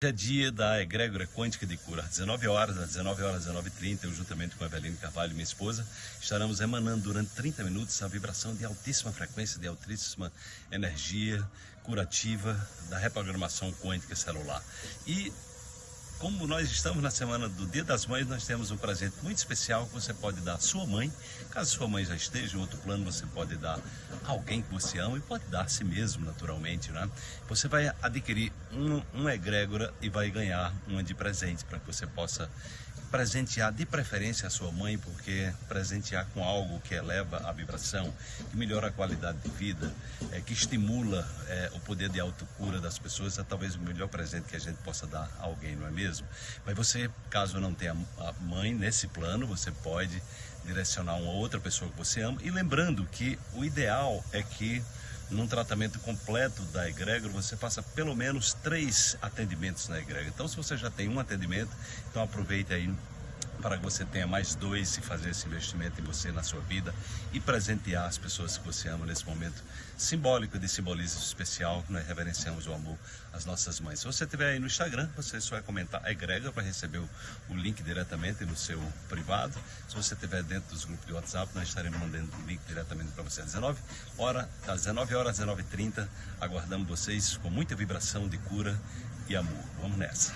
Hoje é dia da egrégora quântica de cura. Às 19 horas, às 19 horas, 19h30, eu juntamente com a Eveline Carvalho, minha esposa, estaremos emanando durante 30 minutos a vibração de altíssima frequência, de altíssima energia curativa da reprogramação quântica celular. E como nós estamos na semana do Dia das Mães, nós temos um presente muito especial que você pode dar à sua mãe. Caso sua mãe já esteja em outro plano, você pode dar a alguém que você ama e pode dar a si mesmo, naturalmente. Né? Você vai adquirir um, um egrégora e vai ganhar uma de presente para que você possa presentear de preferência a sua mãe, porque presentear com algo que eleva a vibração, que melhora a qualidade de vida, é, que estimula é, o poder de autocura das pessoas, é talvez o melhor presente que a gente possa dar a alguém, não é mesmo? Mas você, caso não tenha a mãe nesse plano, você pode direcionar uma outra pessoa que você ama, e lembrando que o ideal é que num tratamento completo da egrégora, você faça pelo menos três atendimentos na egrégora. Então, se você já tem um atendimento, então aproveite aí para que você tenha mais dois e fazer esse investimento em você, na sua vida e presentear as pessoas que você ama nesse momento simbólico de simbolismo especial que nós reverenciamos o amor às nossas mães. Se você estiver aí no Instagram, você só vai comentar egrega para receber o, o, link diretamente no seu privado. Se você estiver dentro dos grupos de WhatsApp, nós estaremos mandando o link diretamente para você às 19 horas, às 19 horas, 19h30. Aguardamos vocês com muita vibração de cura e amor. Vamos nessa.